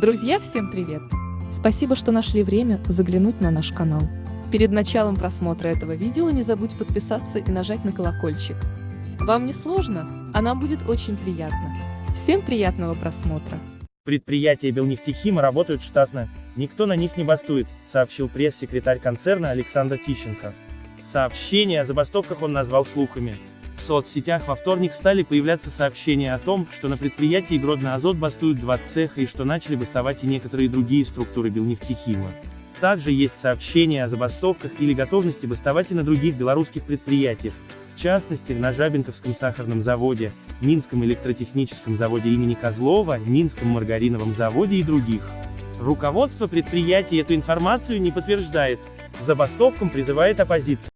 Друзья, всем привет! Спасибо, что нашли время заглянуть на наш канал. Перед началом просмотра этого видео не забудь подписаться и нажать на колокольчик. Вам не сложно, а нам будет очень приятно. Всем приятного просмотра! Предприятия Белнефтехима работают штатно, никто на них не бастует, сообщил пресс-секретарь концерна Александр Тищенко. Сообщение о забастовках он назвал слухами. В соцсетях во вторник стали появляться сообщения о том, что на предприятии Гродно-Азот бастуют два цеха и что начали бастовать и некоторые другие структуры Белнефтехима. Также есть сообщения о забастовках или готовности бастовать и на других белорусских предприятиях, в частности, на Жабинковском сахарном заводе, Минском электротехническом заводе имени Козлова, Минском маргариновом заводе и других. Руководство предприятий эту информацию не подтверждает. Забастовкам призывает оппозиция.